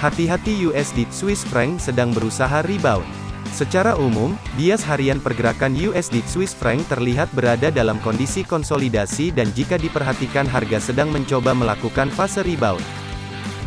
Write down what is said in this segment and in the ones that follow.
Hati-hati USD Swiss franc sedang berusaha rebound. Secara umum, bias harian pergerakan USD Swiss franc terlihat berada dalam kondisi konsolidasi dan jika diperhatikan harga sedang mencoba melakukan fase rebound.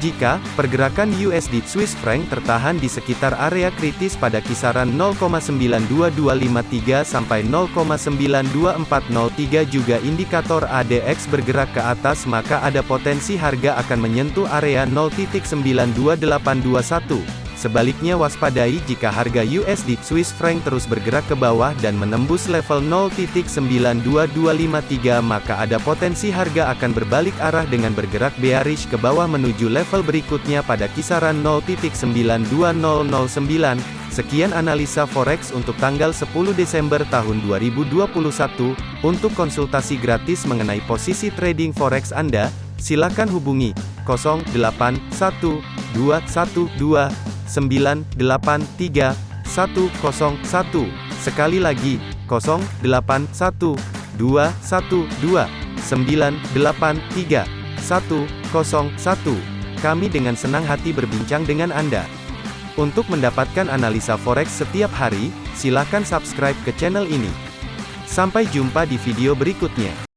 Jika pergerakan USD Swiss franc tertahan di sekitar area kritis pada kisaran 0,92253 sampai 0,92403 juga indikator ADX bergerak ke atas maka ada potensi harga akan menyentuh area 0.92821. Sebaliknya waspadai jika harga USD Swiss franc terus bergerak ke bawah dan menembus level 0.92253 maka ada potensi harga akan berbalik arah dengan bergerak bearish ke bawah menuju level berikutnya pada kisaran 0.92009. Sekian analisa forex untuk tanggal 10 Desember tahun 2021. Untuk konsultasi gratis mengenai posisi trading forex Anda, silakan hubungi 081212 983 101. Sekali lagi, 081 212 983 101. Kami dengan senang hati berbincang dengan Anda. Untuk mendapatkan analisa forex setiap hari, silakan subscribe ke channel ini. Sampai jumpa di video berikutnya.